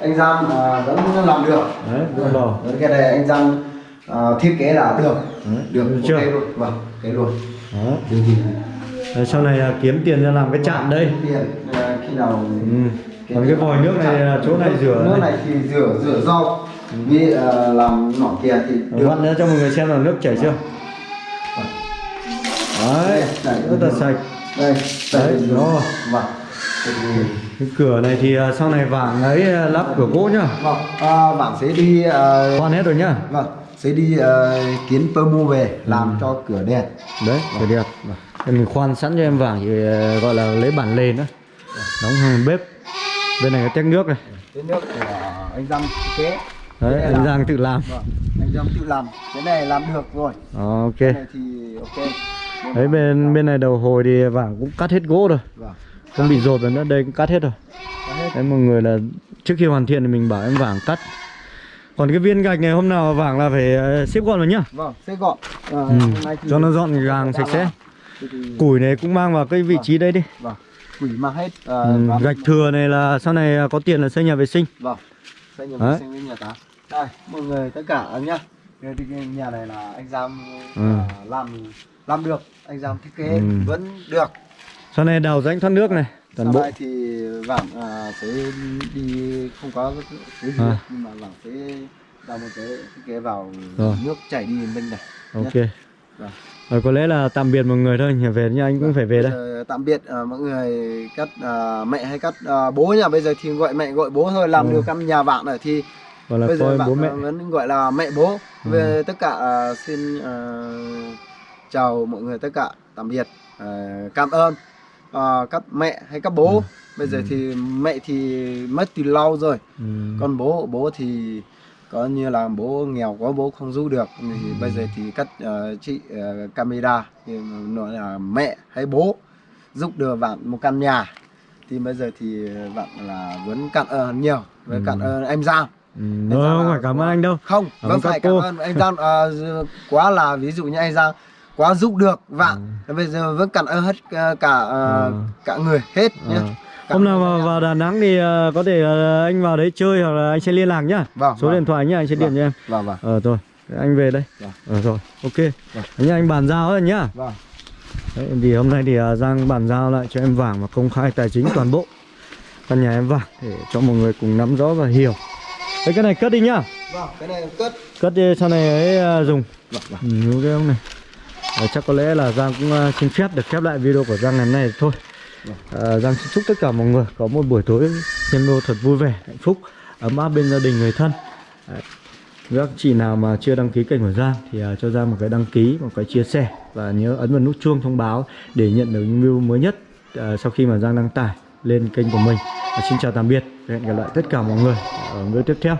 Speaker 2: anh Giang ờ, vẫn làm được.
Speaker 1: Đấy, đầu
Speaker 2: Với cái này anh Giang ờ, thiết kế là được.
Speaker 1: Đấy,
Speaker 2: được
Speaker 1: được
Speaker 2: ok
Speaker 1: chưa?
Speaker 2: luôn. Vâng cái luôn.
Speaker 1: Đó.
Speaker 2: điều gì
Speaker 1: Rồi sau này là kiếm tiền ra làm cái chạm đây.
Speaker 2: Tiền ờ, khi nào
Speaker 1: ừ. Còn cái vòi nước này là chỗ này rửa
Speaker 2: nước
Speaker 1: này.
Speaker 2: thì rửa rửa rau vì ờ, làm nọ kia thì được.
Speaker 1: vặn ra cho mọi người xem là nước chảy chưa? Đấy, rất là sạch.
Speaker 2: Đây
Speaker 1: Đấy, đó.
Speaker 2: vâng.
Speaker 1: Cái cửa này thì ờ, sau này vàng ấy ờ, lắp cửa gỗ nhá.
Speaker 2: Vâng à, sẽ đi ờ,
Speaker 1: Khoan hết rồi nhá.
Speaker 2: Vâng sẽ đi ờ, kiến pơ mua về làm cho cửa đèn
Speaker 1: đấy cửa đẹp. Thì mình khoan sẵn cho em vàng thì gọi là lấy bản lề nữa đóng hàng bếp bên này có tét nước này.
Speaker 2: Cái nước của anh Giang thiết kế
Speaker 1: đấy anh
Speaker 2: làm.
Speaker 1: Giang tự làm.
Speaker 2: Vâng anh Giang tự làm. Cái này làm được rồi.
Speaker 1: Ờ, ok.
Speaker 2: Cái này thì ok.
Speaker 1: Đấy bên bên này đầu hồi thì vàng cũng cắt hết gỗ rồi.
Speaker 2: Vâng.
Speaker 1: Không bị rột rồi nữa đây cũng cắt hết rồi.
Speaker 2: Có hết.
Speaker 1: Đấy mọi người là trước khi hoàn thiện thì mình bảo em vàng cắt. Còn cái viên gạch này hôm nào vàng là phải ờ, xếp gọn vào nhá.
Speaker 2: Vâng sẽ gọn. Ờ,
Speaker 1: ừ.
Speaker 2: hôm nay thì-
Speaker 1: cho nó gọn gàng sạch sẽ. củi này cũng mang vào cái vị trí đây đi.
Speaker 2: Vâng quỷ mang hết ờ,
Speaker 1: ừ. gạch thừa này là sau này có tiền là xây nhà vệ sinh
Speaker 2: vâng xây nhà vệ sinh với nhà tá đây mọi người tất cả nhá nhà này là anh Giang
Speaker 1: Ừ.
Speaker 2: ờ, làm làm được anh Giang thiết kế
Speaker 1: Ừ.
Speaker 2: vẫn được
Speaker 1: sau này đào rãnh thoát nước này toàn
Speaker 2: sau
Speaker 1: bộ
Speaker 2: này thì vàng à, sẽ đi không có cái gì
Speaker 1: À.
Speaker 2: nhưng mà vàng sẽ đào một cái thiết kế vào
Speaker 1: Rồi.
Speaker 2: nước chảy đi bên này
Speaker 1: ok
Speaker 2: Vâng.
Speaker 1: Rồi có lẽ là tạm biệt mọi người thôi nhà về nha anh cũng phải về đây
Speaker 2: giờ tạm biệt à, mọi người cắt à, mẹ hay cắt à, bố nha bây giờ thì gọi mẹ gọi bố thôi làm
Speaker 1: Ừ.
Speaker 2: được căn nhà bạn rồi thì
Speaker 1: gọi là
Speaker 2: bây giờ bạn
Speaker 1: bố mẹ
Speaker 2: vẫn gọi là mẹ bố
Speaker 1: Ừ.
Speaker 2: về tất cả à, xin à, chào mọi người tất cả tạm biệt à, cảm ơn à, các mẹ hay các bố
Speaker 1: Ừ.
Speaker 2: bây giờ
Speaker 1: Ừ.
Speaker 2: thì mẹ thì mất từ lâu rồi
Speaker 1: ừ.
Speaker 2: còn bố bố thì có như là bố nghèo quá bố không giúp được thì
Speaker 1: Ừ.
Speaker 2: bây giờ thì các ờ, chị ờ, camera nói là mẹ hay bố giúp được bạn một căn nhà thì bây giờ thì bạn là vẫn cảm ơn nhiều với
Speaker 1: Ừ.
Speaker 2: cảm ơn em Giang
Speaker 1: Ừ, Thôi
Speaker 2: Giang
Speaker 1: không
Speaker 2: là
Speaker 1: phải cảm ơn anh đâu
Speaker 2: không
Speaker 1: Cảm các
Speaker 2: phải
Speaker 1: cô.
Speaker 2: cảm ơn anh Giang ờ, quá là ví dụ như anh Giang quá giúp được bạn bây giờ vẫn cảm ơn hết ờ, cả ờ,
Speaker 1: Ừ.
Speaker 2: cả người hết nhé
Speaker 1: Ờ. Hôm nào mà vào Đà Nẵng thì ờ, có thể ờ, anh vào đấy chơi hoặc là anh sẽ liên lạc nhá.
Speaker 2: Vâng,
Speaker 1: Số
Speaker 2: vâng.
Speaker 1: điện thoại nhá, anh sẽ điện
Speaker 2: Vâng.
Speaker 1: cho em.
Speaker 2: vâng vâng
Speaker 1: Ờ rồi, anh về đây.
Speaker 2: Vâng.
Speaker 1: Ờ rồi, ok.
Speaker 2: Vâng.
Speaker 1: Nhá, anh bàn giao rồi nhá.
Speaker 2: vâng
Speaker 1: Đấy, thì hôm nay thì ờ, Giang bàn giao lại cho em vàng và công khai tài chính toàn bộ căn nhà em vàng để cho mọi người cùng nắm rõ và hiểu. Đấy, cái này cất đi nhá.
Speaker 2: vâng cái này cất
Speaker 1: Cất đi sau này ấy ờ, dùng.
Speaker 2: vâng vâng
Speaker 1: Ừ, cái ông này Ờ, chắc có lẽ là Giang cũng ờ, xin phép được khép lại video của Giang ngày hôm nay thôi Ờ, Giang xin chúc tất cả mọi người có một buổi tối xem video thật vui vẻ, hạnh phúc, ấm áp bên gia đình người thân ờ, Đấy. Các chị nào mà chưa đăng ký kênh của Giang thì ờ, cho Giang một cái đăng ký, một cái chia sẻ và nhớ ấn vào nút chuông thông báo để nhận được những video mới nhất sau khi mà Giang đăng tải lên kênh của mình. Và xin chào tạm biệt, và hẹn gặp lại tất cả mọi người ở video tiếp theo.